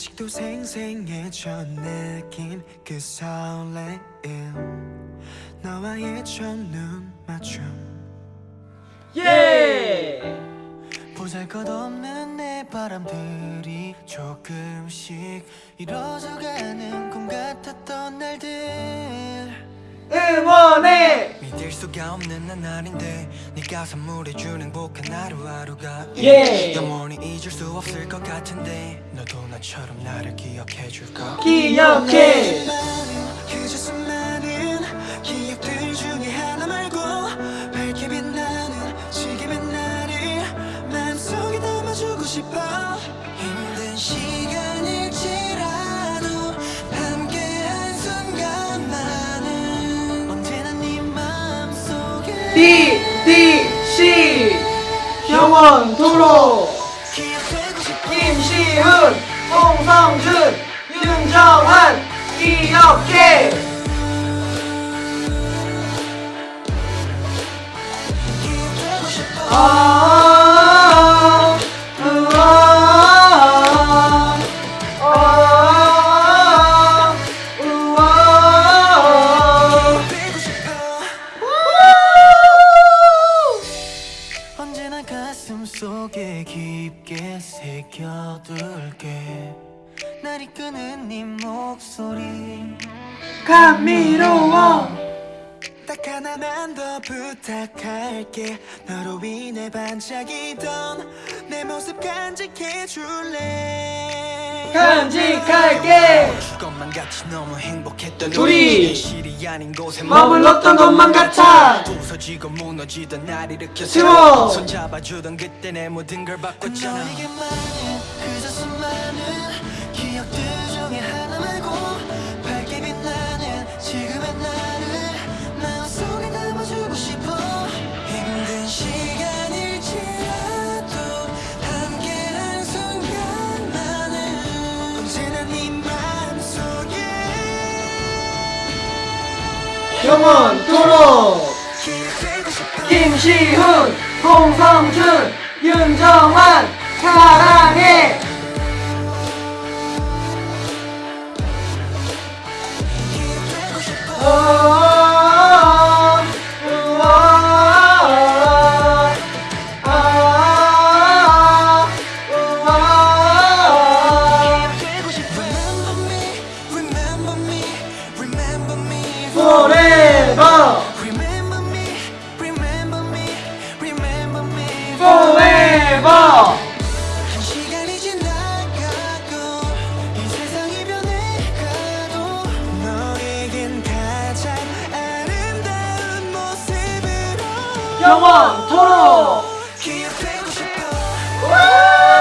아직도 생생해져 느낀 그 설레임 너와의 첫눈 맞춤 예! 보잘것없는 내 바람들이 조금씩 이뤄져가는 꿈 같았던 날들 응원해! 믿을 수가 없는 나날인데 네가 선물해준 행복한 하루하루가 예! 영원히 잊을 수 없을 것 같은데 너도 나처럼 나를 기억해줄까 기억해! 마음속에 DDC 영원토록 기억되고 싶어 김시훈 홍성준 윤정한 싶어 아, 속에 깊게 새겨둘게. 날 이끄는 네 목소리. 감미로워. 딱 하나만 더 부탁할게. 너로 인해 반짝이던 내 모습 간직해줄래? 간직할게 것만 같이 너무 행복했던 우리 실이 아닌 곳에 머물렀던 것만 같아. 부서지고 무너지던 날 일으켜 세워. 손잡아주던 그때 내 모든 걸 바꿨잖아 기억되고 싶어 김시훈 홍성준 윤정한 사랑해 기억되고 싶어. 우!